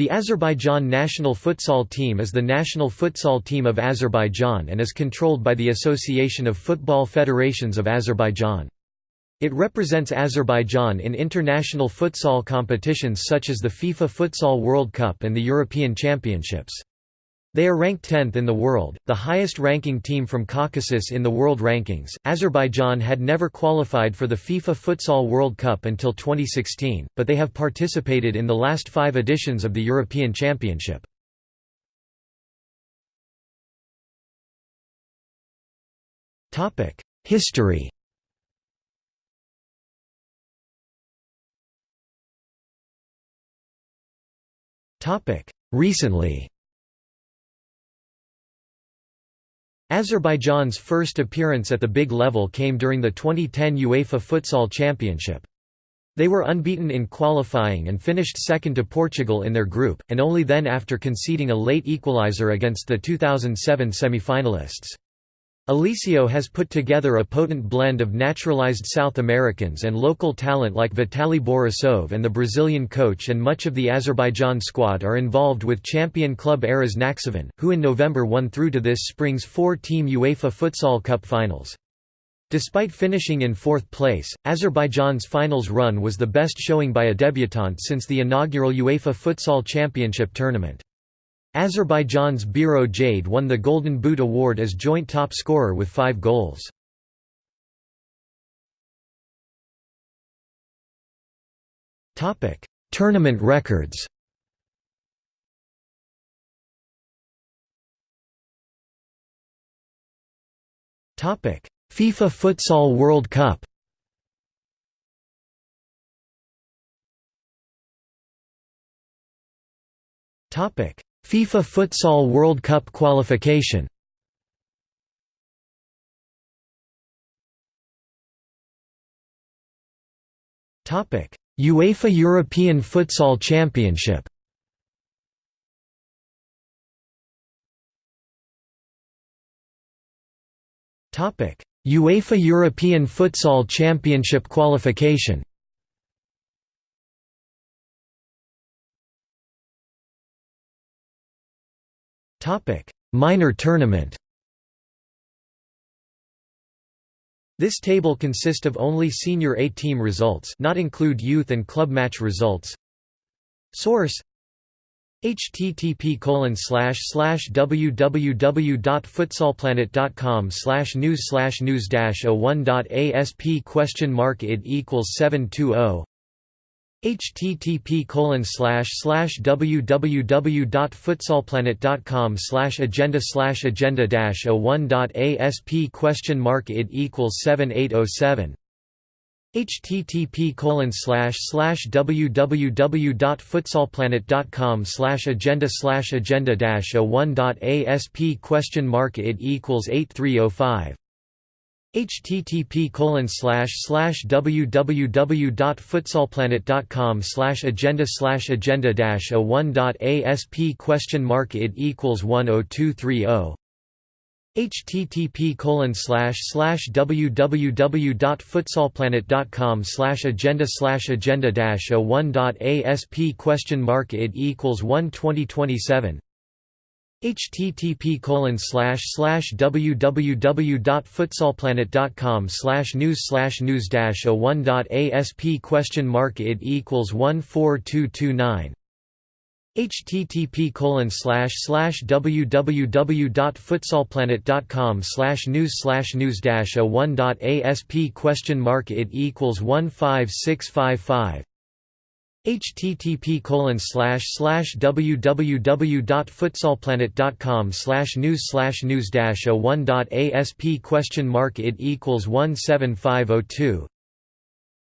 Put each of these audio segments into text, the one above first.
The Azerbaijan national futsal team is the national futsal team of Azerbaijan and is controlled by the Association of Football Federations of Azerbaijan. It represents Azerbaijan in international futsal competitions such as the FIFA Futsal World Cup and the European Championships. They are ranked 10th in the world, the highest ranking team from Caucasus in the world rankings. Azerbaijan had never qualified for the FIFA Futsal World Cup until 2016, but they have participated in the last five editions of the European Championship. History Recently Azerbaijan's first appearance at the big level came during the 2010 UEFA Futsal Championship. They were unbeaten in qualifying and finished second to Portugal in their group, and only then after conceding a late equaliser against the 2007 semi-finalists. Eliseo has put together a potent blend of naturalized South Americans and local talent like Vitaly Borisov and the Brazilian coach and much of the Azerbaijan squad are involved with champion club Araz Nakhchivan, who in November won through to this spring's four-team UEFA Futsal Cup finals. Despite finishing in fourth place, Azerbaijan's finals run was the best showing by a debutante since the inaugural UEFA Futsal Championship tournament. Azerbaijan's Biro Jade won the Golden Boot Award as joint top scorer with five goals. Tournament records FIFA Futsal World Cup Topic FIFA Futsal World Cup qualification. UEFA European Futsal Championship. UEFA European Futsal Championship qualification Topic: Minor tournament. This table consists of only senior A team results, not include youth and club match results. Source http colon slash slash www.futsalplanet.com slash news slash news dash 01.asp question mark id equals 720 http colon slash slash www.futsalplanet.com slash agenda slash agenda dash a one dot asp question mark it equals seven eight oh seven. http colon slash slash www.futsalplanet.com slash agenda slash agenda dash a one dot asp question mark it equals eight three oh five http colon slash slash www.futsalplanet.com slash agenda slash agenda dash a one dot asp question mark it equals one oh two three oh. http colon slash slash www.futsalplanet.com slash agenda slash agenda dash a one dot asp question mark it equals one twenty twenty seven http colon slash slash www.futsalplanet.com slash news slash news dash a one dot asp question mark it equals one four two two nine. http colon slash slash www.futsalplanet.com slash news slash news dash a one dot asp question mark it equals one five six five five http slash slash www.futsalplanet.com slash news slash news a one dot asp question mark it equals one seven five oh two.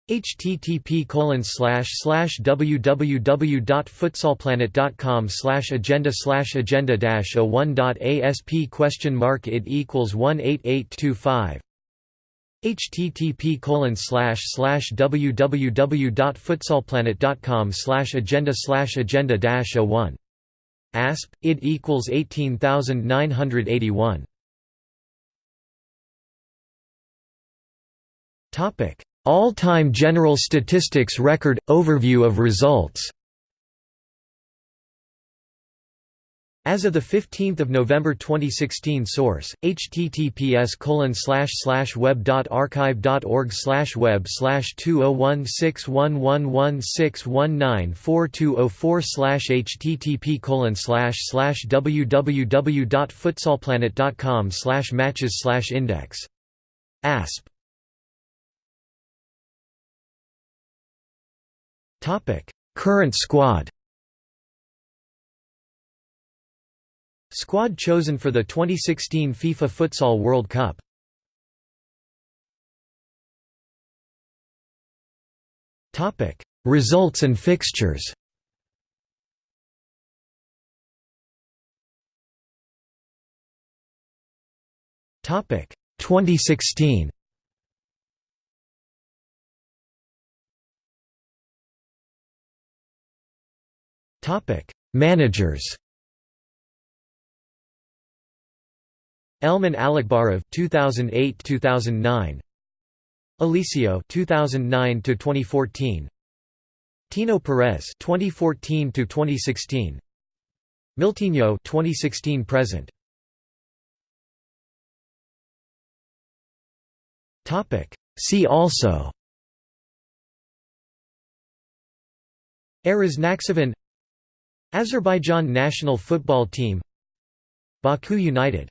http colon slash slash www.futsalplanet.com slash agenda slash agenda a one dot asp question mark it equals one eight eight two five http colon www.futsalplanet.com agenda agenda dash a one asp id equals eighteen thousand nine hundred eighty one topic all time general statistics record overview of results As of 15 November 2016 Source, https web.archive.org web 20161116194204 http www.futsalplanet.com matches index. ASP Current squad Squad chosen for the 2016 FIFA Futsal World Cup. Topic: Results and fixtures. Topic. 2016 Topic. Managers Elman Alekbarov 2008-2009 Eliseo 2009-2014 Tino Perez 2014-2016 Miltinho 2016 present. Topic. See also. Araz Nakhchivan Azerbaijan national football team. Baku United